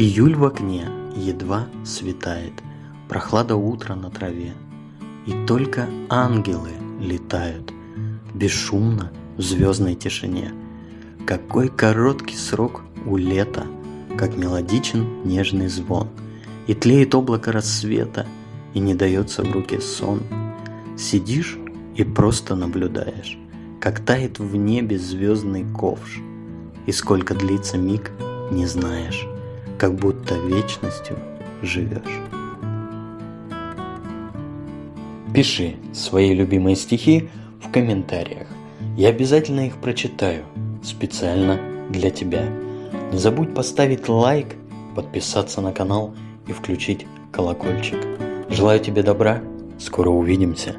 Июль в окне едва светает, Прохлада утра на траве, И только ангелы летают Бесшумно в звездной тишине. Какой короткий срок у лета, Как мелодичен нежный звон, И тлеет облако рассвета, И не дается в руки сон. Сидишь и просто наблюдаешь, Как тает в небе звездный ковш, И сколько длится миг, не знаешь как будто вечностью живешь. Пиши свои любимые стихи в комментариях. Я обязательно их прочитаю специально для тебя. Не забудь поставить лайк, подписаться на канал и включить колокольчик. Желаю тебе добра. Скоро увидимся.